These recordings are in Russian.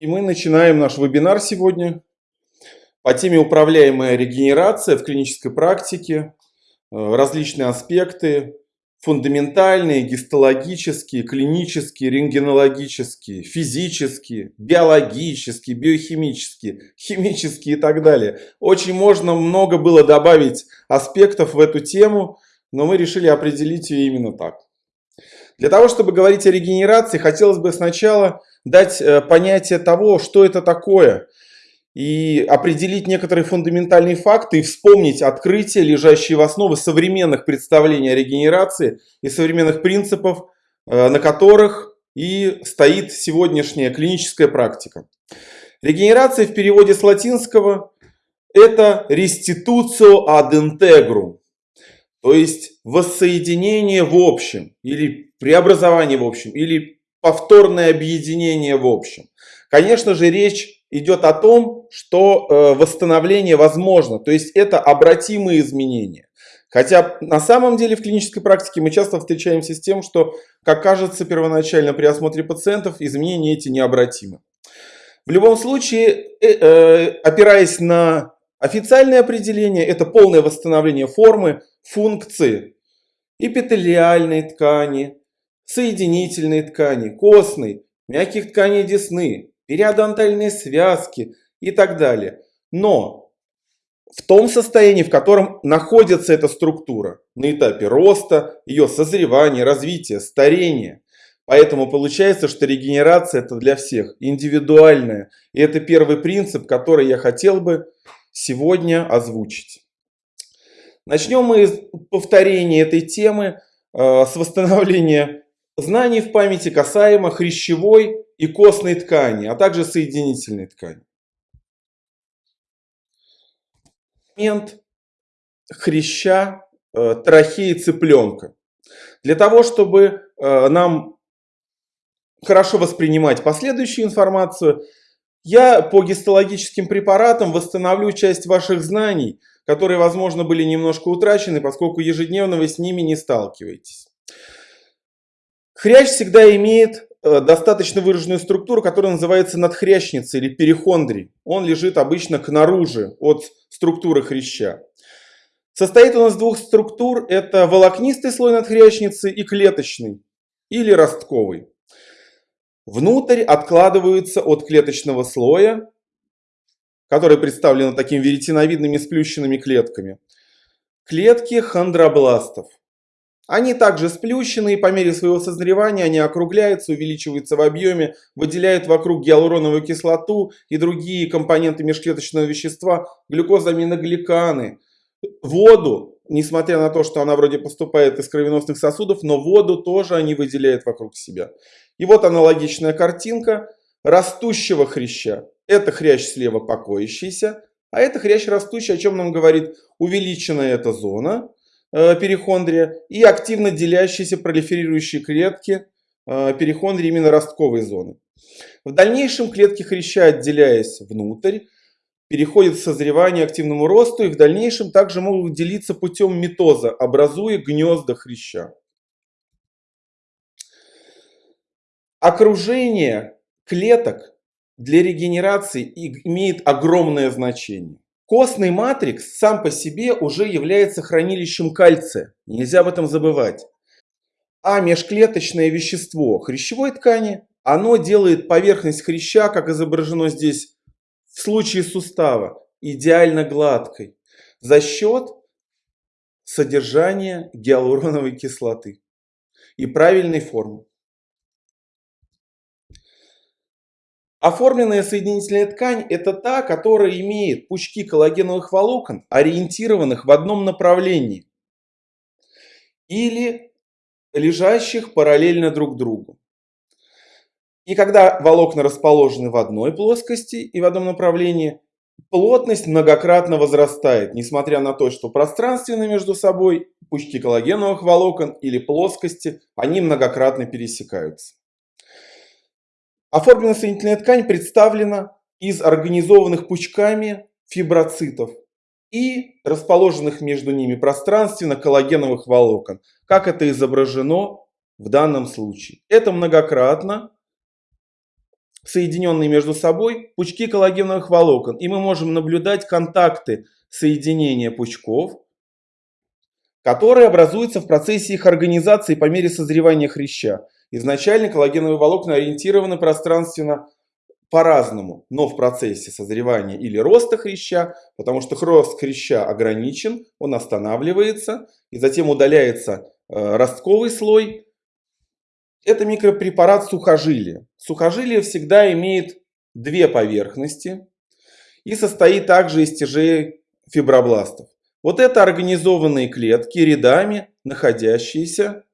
И мы начинаем наш вебинар сегодня по теме управляемая регенерация в клинической практике, э, различные аспекты, фундаментальные, гистологические, клинические, рентгенологические, физические, биологические, биохимические, химические и так далее. Очень можно много было добавить аспектов в эту тему, но мы решили определить ее именно так. Для того, чтобы говорить о регенерации, хотелось бы сначала дать э, понятие того, что это такое, и определить некоторые фундаментальные факты и вспомнить открытия, лежащие в основе современных представлений о регенерации и современных принципов, э, на которых и стоит сегодняшняя клиническая практика. Регенерация в переводе с латинского – это restitutio ad integrum, то есть воссоединение в общем, или преобразование в общем, или повторное объединение в общем. Конечно же, речь идет о том, что э, восстановление возможно, то есть это обратимые изменения. Хотя на самом деле в клинической практике мы часто встречаемся с тем, что, как кажется первоначально при осмотре пациентов, изменения эти необратимы. В любом случае, э, э, опираясь на официальное определение, это полное восстановление формы, функции эпителиальной ткани, соединительной ткани, костной, мягких тканей десны, периодонтальные связки и так далее. Но в том состоянии, в котором находится эта структура, на этапе роста, ее созревания, развития, старения. Поэтому получается, что регенерация это для всех индивидуальная. И это первый принцип, который я хотел бы сегодня озвучить. Начнем мы с повторения этой темы, э, с восстановления знаний в памяти касаемо хрящевой и костной ткани, а также соединительной ткани. Момент хряща, э, трахеи цыпленка. Для того, чтобы э, нам хорошо воспринимать последующую информацию, я по гистологическим препаратам восстановлю часть ваших знаний, которые, возможно, были немножко утрачены, поскольку ежедневно вы с ними не сталкиваетесь. Хрящ всегда имеет э, достаточно выраженную структуру, которая называется надхрящница или перихондрий. Он лежит обычно к наружу от структуры хряща. Состоит он из двух структур. Это волокнистый слой надхрящницы и клеточный или ростковый. Внутрь откладываются от клеточного слоя которые представлены такими веретеновидными сплющенными клетками. Клетки хондробластов. Они также сплющены, и по мере своего созревания они округляются, увеличиваются в объеме, выделяют вокруг гиалуроновую кислоту и другие компоненты межклеточного вещества, глюкозаминогликаны, воду, несмотря на то, что она вроде поступает из кровеносных сосудов, но воду тоже они выделяют вокруг себя. И вот аналогичная картинка растущего хряща. Это хрящ слева покоящийся, а это хрящ растущий, о чем нам говорит увеличенная эта зона э, перихондрия и активно делящиеся пролиферирующие клетки э, перихондрии именно ростковой зоны. В дальнейшем клетки хряща, отделяясь внутрь, переходят в созревание активному росту и в дальнейшем также могут делиться путем митоза, образуя гнезда хряща. Окружение клеток для регенерации имеет огромное значение. Костный матрикс сам по себе уже является хранилищем кальция, нельзя об этом забывать. А межклеточное вещество хрящевой ткани, оно делает поверхность хряща, как изображено здесь в случае сустава, идеально гладкой за счет содержания гиалуроновой кислоты и правильной формы. Оформленная соединительная ткань – это та, которая имеет пучки коллагеновых волокон, ориентированных в одном направлении или лежащих параллельно друг другу. И когда волокна расположены в одной плоскости и в одном направлении, плотность многократно возрастает, несмотря на то, что пространственно между собой пучки коллагеновых волокон или плоскости, они многократно пересекаются. Оформленная соединительная ткань представлена из организованных пучками фиброцитов и расположенных между ними пространственно коллагеновых волокон, как это изображено в данном случае. Это многократно соединенные между собой пучки коллагеновых волокон. И мы можем наблюдать контакты соединения пучков, которые образуются в процессе их организации по мере созревания хряща. Изначально коллагеновые волокна ориентированы пространственно по-разному, но в процессе созревания или роста хряща, потому что рост хряща ограничен, он останавливается, и затем удаляется э, ростковый слой. Это микропрепарат сухожилия. Сухожилие всегда имеет две поверхности и состоит также из тяжей фибробластов. Вот это организованные клетки рядами, находящиеся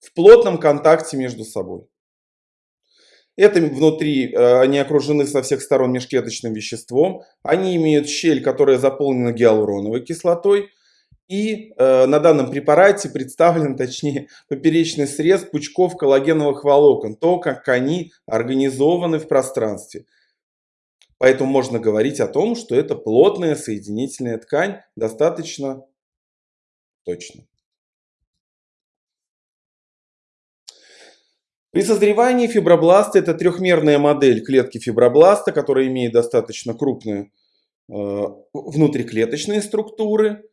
в плотном контакте между собой. Это внутри, э, они окружены со всех сторон межклеточным веществом. Они имеют щель, которая заполнена гиалуроновой кислотой. И э, на данном препарате представлен, точнее, поперечный срез пучков коллагеновых волокон. То, как они организованы в пространстве. Поэтому можно говорить о том, что это плотная соединительная ткань достаточно точно. При созревании фибробласта это трехмерная модель клетки фибробласта, которая имеет достаточно крупные э, внутриклеточные структуры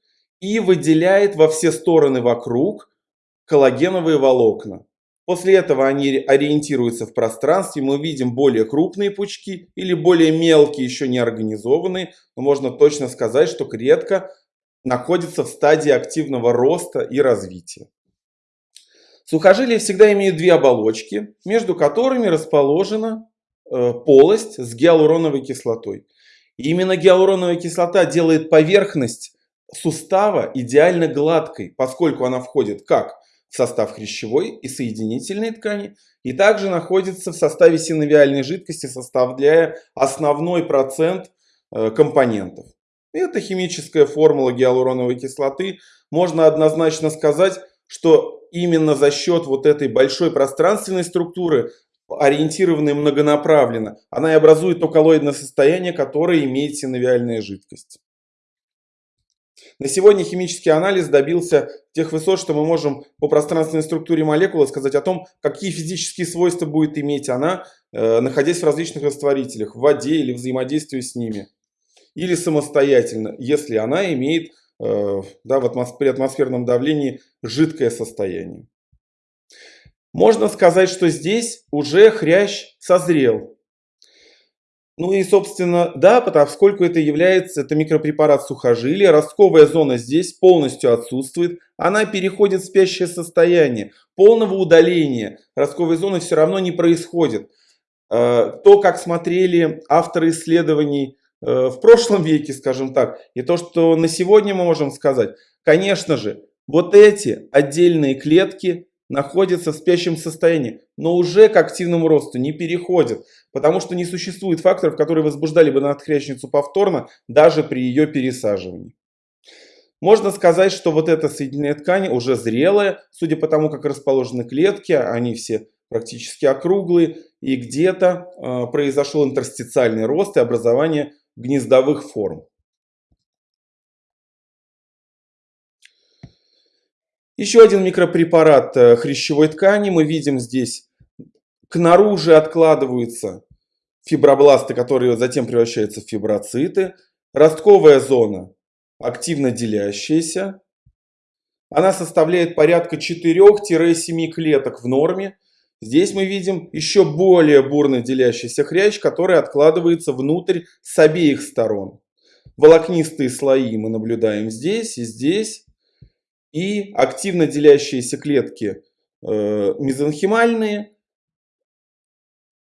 и выделяет во все стороны вокруг коллагеновые волокна. После этого они ориентируются в пространстве, мы видим более крупные пучки или более мелкие, еще не организованные. Но можно точно сказать, что клетка находится в стадии активного роста и развития. Сухожилия всегда имеют две оболочки, между которыми расположена э, полость с гиалуроновой кислотой. И именно гиалуроновая кислота делает поверхность сустава идеально гладкой, поскольку она входит как в состав хрящевой и соединительной ткани, и также находится в составе синовиальной жидкости, составляя основной процент э, компонентов. Это химическая формула гиалуроновой кислоты. Можно однозначно сказать, что именно за счет вот этой большой пространственной структуры, ориентированной многонаправленно, она и образует то коллоидное состояние, которое имеет синовиальная жидкость. На сегодня химический анализ добился тех высот, что мы можем по пространственной структуре молекулы сказать о том, какие физические свойства будет иметь она, э, находясь в различных растворителях, в воде или взаимодействуя с ними. Или самостоятельно, если она имеет да, в атмосфер, при атмосферном давлении жидкое состояние. Можно сказать, что здесь уже хрящ созрел. Ну и, собственно, да, поскольку это является, это микропрепарат сухожилия, ростковая зона здесь полностью отсутствует, она переходит в спящее состояние. Полного удаления ростковой зоны все равно не происходит. Э, то, как смотрели авторы исследований Э, в прошлом веке, скажем так, и то, что на сегодня мы можем сказать, конечно же, вот эти отдельные клетки находятся в спящем состоянии, но уже к активному росту не переходят, потому что не существует факторов, которые возбуждали бы надхрящницу повторно, даже при ее пересаживании. Можно сказать, что вот эта соединенная ткань уже зрелая, судя по тому, как расположены клетки, они все практически округлые, и где-то э, произошел интерстициальный рост и образование гнездовых форм. Еще один микропрепарат э, хрящевой ткани. Мы видим здесь, к наружу откладываются фибробласты, которые затем превращаются в фиброциты. Ростковая зона активно делящаяся. Она составляет порядка 4-7 клеток в норме. Здесь мы видим еще более бурно делящийся хрящ, который откладывается внутрь с обеих сторон. Волокнистые слои мы наблюдаем здесь и здесь. И активно делящиеся клетки э, мезонхимальные,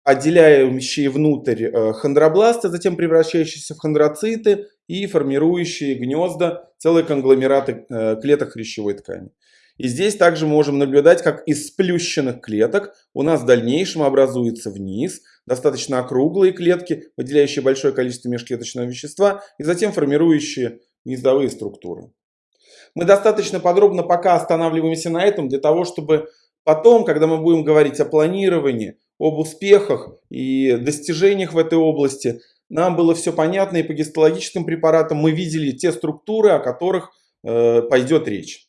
отделяющие внутрь э, хондробласты, затем превращающиеся в хондроциты и формирующие гнезда, целые конгломераты э, клеток хрящевой ткани. И здесь также можем наблюдать, как из сплющенных клеток у нас в дальнейшем образуется вниз достаточно округлые клетки, выделяющие большое количество межклеточного вещества и затем формирующие гнездовые структуры. Мы достаточно подробно пока останавливаемся на этом для того, чтобы потом, когда мы будем говорить о планировании, об успехах и достижениях в этой области, нам было все понятно и по гистологическим препаратам мы видели те структуры, о которых э, пойдет речь.